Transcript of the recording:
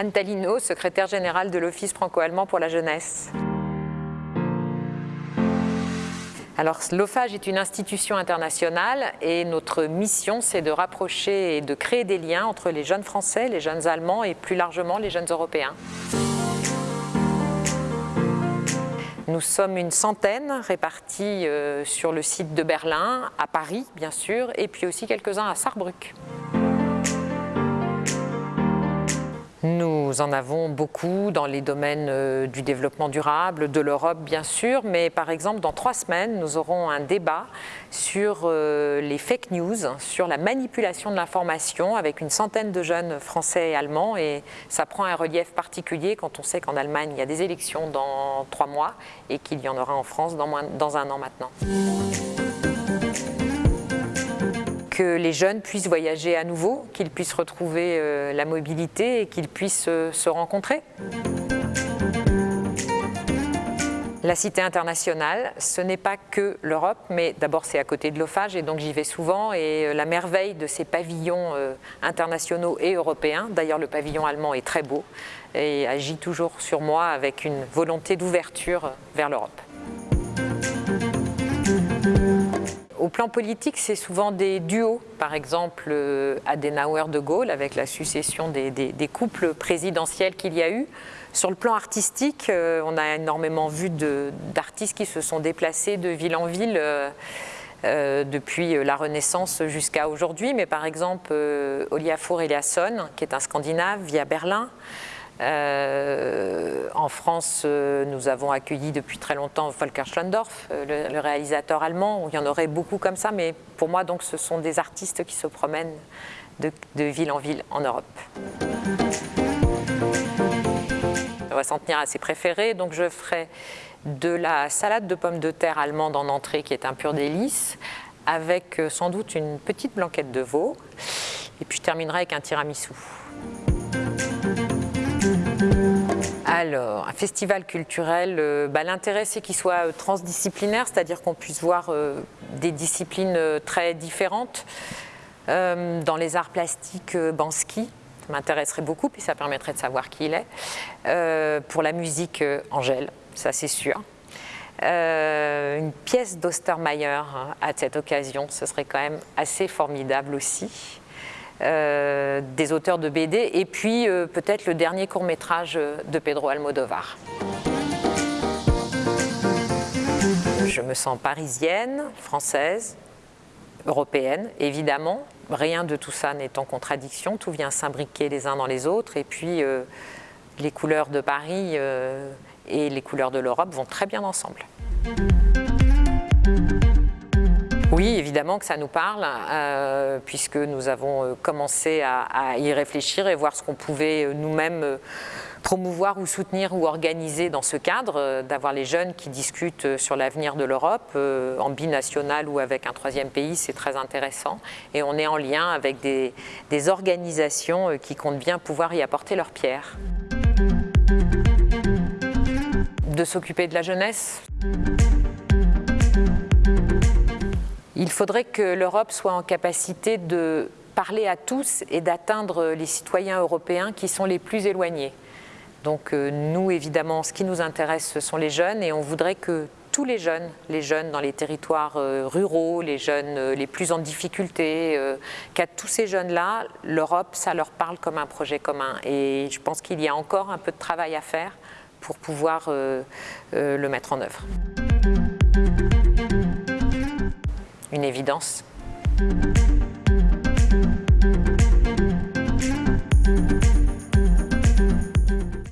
Anne Talino, secrétaire générale de l'Office franco-allemand pour la jeunesse. Alors, l'OFAGE est une institution internationale et notre mission, c'est de rapprocher et de créer des liens entre les jeunes Français, les jeunes Allemands et plus largement les jeunes Européens. Nous sommes une centaine répartis euh, sur le site de Berlin, à Paris bien sûr, et puis aussi quelques-uns à Sarrebruck. Nous en avons beaucoup dans les domaines euh, du développement durable, de l'Europe bien sûr, mais par exemple dans trois semaines, nous aurons un débat sur euh, les fake news, sur la manipulation de l'information avec une centaine de jeunes français et allemands et ça prend un relief particulier quand on sait qu'en Allemagne il y a des élections dans trois mois et qu'il y en aura en France dans, dans un an maintenant que les jeunes puissent voyager à nouveau, qu'ils puissent retrouver euh, la mobilité et qu'ils puissent euh, se rencontrer. La cité internationale, ce n'est pas que l'Europe, mais d'abord c'est à côté de l'OFAGE et donc j'y vais souvent et euh, la merveille de ces pavillons internationaux et européens, d'ailleurs le pavillon allemand est très beau et agit toujours sur moi avec une volonté d'ouverture vers l'Europe. Plan politique, c'est souvent des duos. Par exemple, euh, Adenauer-de Gaulle, avec la succession des, couples présidentiels qu'il y a eu. Sur le plan artistique, euh, on a énormément vu d'artistes qui se sont déplacés de ville en ville euh, depuis la Renaissance jusqu'à aujourd'hui. Mais par exemple, Oliafur Eliasson, qui est un Scandinave, via Berlin. Euh, en France, euh, nous avons accueilli depuis très longtemps Volker Schlondorf, euh, le, réalisateur allemand. Il y en aurait beaucoup comme ça, mais pour moi, donc, ce sont des artistes qui se promènent de, ville en ville en Europe. On va s'en tenir à ses préférés, donc je ferai de la salade de pommes de terre allemande en entrée, qui est un pur délice, avec sans doute une petite blanquette de veau, et puis je terminerai avec un tiramisu. Alors, un festival culturel, euh, bah, l'intérêt c'est qu'il soit euh, transdisciplinaire, c'est-à-dire qu'on puisse voir euh, des disciplines très différentes. dans les arts plastiques, Bansky m'intéresserait beaucoup, puis ça permettrait de savoir qui il est. pour la musique, Angèle, ça c'est sûr. une pièce d'Ostermeyer hein, à cette occasion, ce serait quand même assez formidable aussi. Euh, des auteurs de BD, et puis euh, peut-être le dernier court-métrage de Pedro Almodovar. Je me sens parisienne, française, européenne, évidemment. Rien de tout ça n'est en contradiction, tout vient s'imbriquer les uns dans les autres, et puis euh, les couleurs de Paris et les couleurs de l'Europe vont très bien ensemble. Oui, évidemment que ça nous parle, euh, puisque nous avons euh, commencé à, y réfléchir et voir ce qu'on pouvait euh, nous-mêmes promouvoir ou soutenir ou organiser dans ce cadre, d'avoir les jeunes qui discutent sur l'avenir de l'Europe, en binational ou avec un troisième pays, c'est très intéressant. Et on est en lien avec des, des organisations qui comptent bien pouvoir y apporter leur pierre. De s'occuper de la jeunesse? Il faudrait que l'Europe soit en capacité de parler à tous et d'atteindre les citoyens européens qui sont les plus éloignés. Donc euh, nous, évidemment, ce qui nous intéresse, ce sont les jeunes et on voudrait que tous les jeunes, les jeunes dans les territoires euh, ruraux, les jeunes euh, les plus en difficulté, qu'à tous ces jeunes-là, l'Europe, ça leur parle comme un projet commun. Et je pense qu'il y a encore un peu de travail à faire pour pouvoir le mettre en œuvre une évidence.